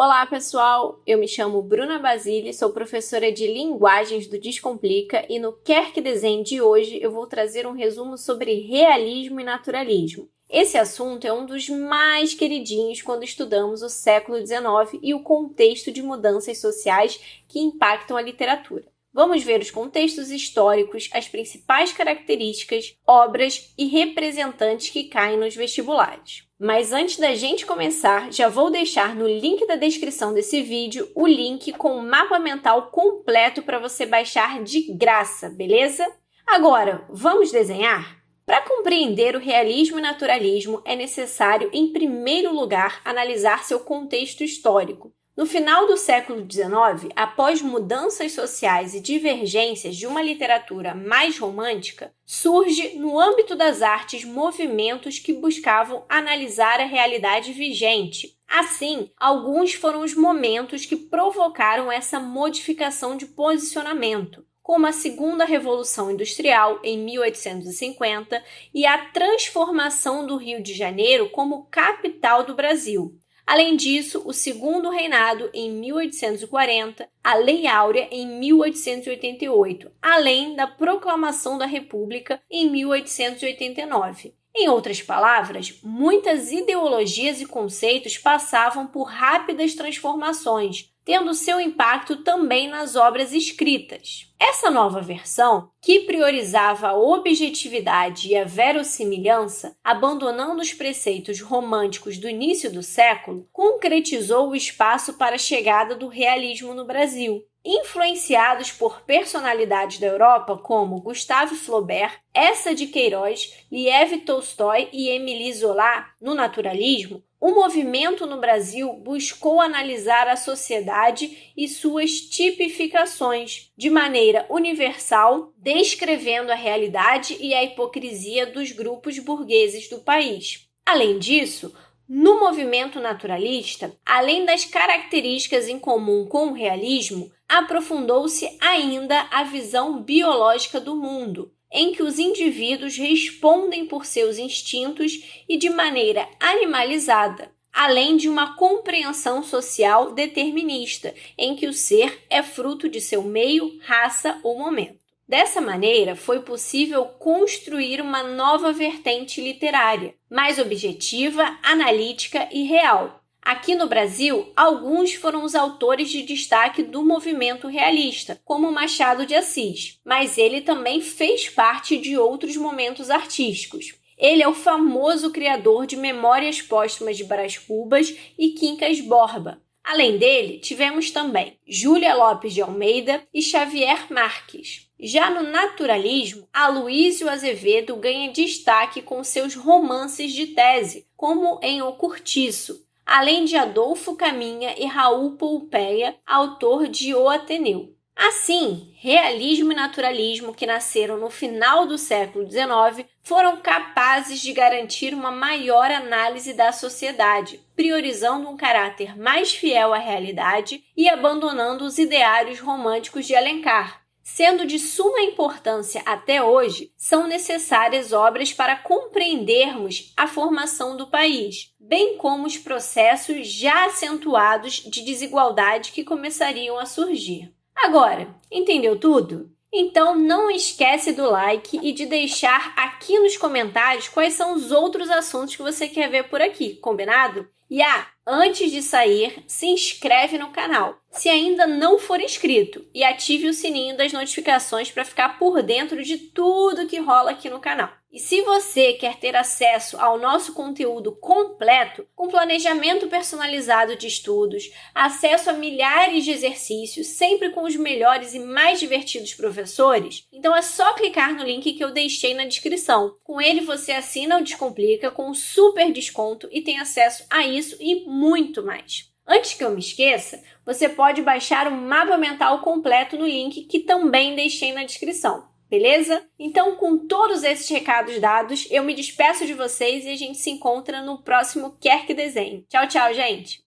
Olá, pessoal! Eu me chamo Bruna Basile, sou professora de Linguagens do Descomplica e no Quer Que Desenhe de hoje eu vou trazer um resumo sobre realismo e naturalismo. Esse assunto é um dos mais queridinhos quando estudamos o século XIX e o contexto de mudanças sociais que impactam a literatura. Vamos ver os contextos históricos, as principais características, obras e representantes que caem nos vestibulares. Mas antes da gente começar, já vou deixar no link da descrição desse vídeo o link com o mapa mental completo para você baixar de graça, beleza? Agora, vamos desenhar? Para compreender o realismo e naturalismo, é necessário, em primeiro lugar, analisar seu contexto histórico. No final do século XIX, após mudanças sociais e divergências de uma literatura mais romântica, surge no âmbito das artes movimentos que buscavam analisar a realidade vigente. Assim, alguns foram os momentos que provocaram essa modificação de posicionamento, como a Segunda Revolução Industrial em 1850 e a transformação do Rio de Janeiro como capital do Brasil. Além disso, o segundo reinado em 1840, a Lei Áurea em 1888, além da proclamação da República em 1889. Em outras palavras, muitas ideologias e conceitos passavam por rápidas transformações, tendo seu impacto também nas obras escritas. Essa nova versão, que priorizava a objetividade e a verossimilhança, abandonando os preceitos românticos do início do século, concretizou o espaço para a chegada do realismo no Brasil. Influenciados por personalidades da Europa como Gustave Flaubert, Essa de Queiroz, Liev Tolstói e Émile Zola, no naturalismo, o movimento no Brasil buscou analisar a sociedade e suas tipificações de maneira universal, descrevendo a realidade e a hipocrisia dos grupos burgueses do país. Além disso, no movimento naturalista, além das características em comum com o realismo, aprofundou-se ainda a visão biológica do mundo, em que os indivíduos respondem por seus instintos e de maneira animalizada, além de uma compreensão social determinista, em que o ser é fruto de seu meio, raça ou momento. Dessa maneira, foi possível construir uma nova vertente literária, mais objetiva, analítica e real, Aqui no Brasil, alguns foram os autores de destaque do movimento realista, como Machado de Assis, mas ele também fez parte de outros momentos artísticos. Ele é o famoso criador de Memórias Póstumas de Brás Cubas e Quincas Borba. Além dele, tivemos também Júlia Lopes de Almeida e Xavier Marques. Já no naturalismo, Aloísio Azevedo ganha destaque com seus romances de tese, como em O Curtiço, além de Adolfo Caminha e Raul Pompeia, autor de O Ateneu. Assim, realismo e naturalismo, que nasceram no final do século XIX, foram capazes de garantir uma maior análise da sociedade, priorizando um caráter mais fiel à realidade e abandonando os ideários românticos de Alencar, Sendo de suma importância até hoje, são necessárias obras para compreendermos a formação do país, bem como os processos já acentuados de desigualdade que começariam a surgir. Agora, entendeu tudo? Então não esquece do like e de deixar aqui nos comentários quais são os outros assuntos que você quer ver por aqui, combinado? E ah, antes de sair, se inscreve no canal, se ainda não for inscrito, e ative o sininho das notificações para ficar por dentro de tudo que rola aqui no canal. E se você quer ter acesso ao nosso conteúdo completo, com planejamento personalizado de estudos, acesso a milhares de exercícios, sempre com os melhores e mais divertidos professores, então é só clicar no link que eu deixei na descrição. Com ele você assina o Descomplica com um super desconto e tem acesso a isso e muito mais. Antes que eu me esqueça, você pode baixar o mapa mental completo no link que também deixei na descrição beleza? Então, com todos esses recados dados, eu me despeço de vocês e a gente se encontra no próximo Quer Que Desenhe. Tchau, tchau, gente!